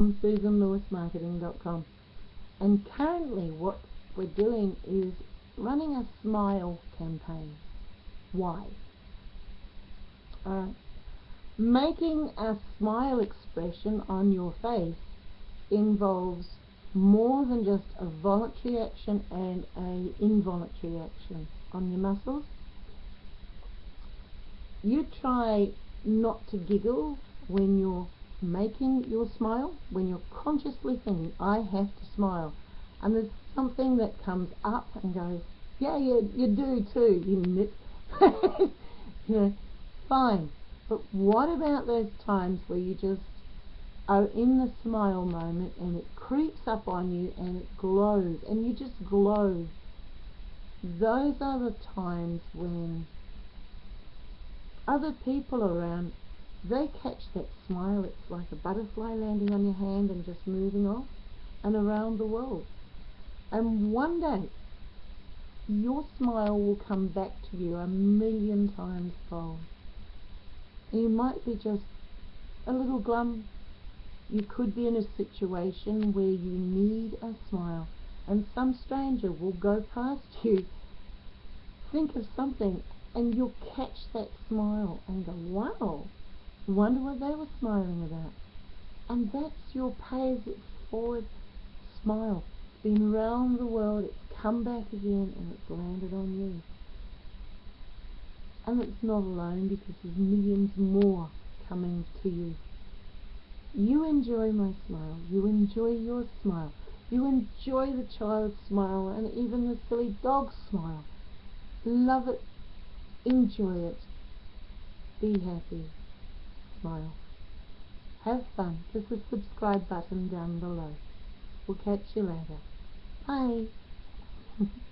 SusanLewisMarketing.com and currently what we're doing is running a smile campaign. Why? Alright. Making a smile expression on your face involves more than just a voluntary action and a involuntary action on your muscles. You try not to giggle when you're making your smile, when you're consciously thinking, I have to smile, and there's something that comes up and goes, yeah, you, you do too, you you know, fine. But what about those times where you just are in the smile moment and it creeps up on you and it glows and you just glow? Those are the times when other people around they catch that smile, it's like a butterfly landing on your hand and just moving off and around the world. And one day, your smile will come back to you a million times fold. You might be just a little glum. You could be in a situation where you need a smile and some stranger will go past you. Think of something and you'll catch that smile and go, wow, Wonder what they were smiling about. And that's your pays it forward smile. It's been around the world, it's come back again, and it's landed on you. And it's not alone because there's millions more coming to you. You enjoy my smile. You enjoy your smile. You enjoy the child's smile and even the silly dog's smile. Love it. Enjoy it. Be happy smile. Have fun. There's the subscribe button down below. We'll catch you later. Bye.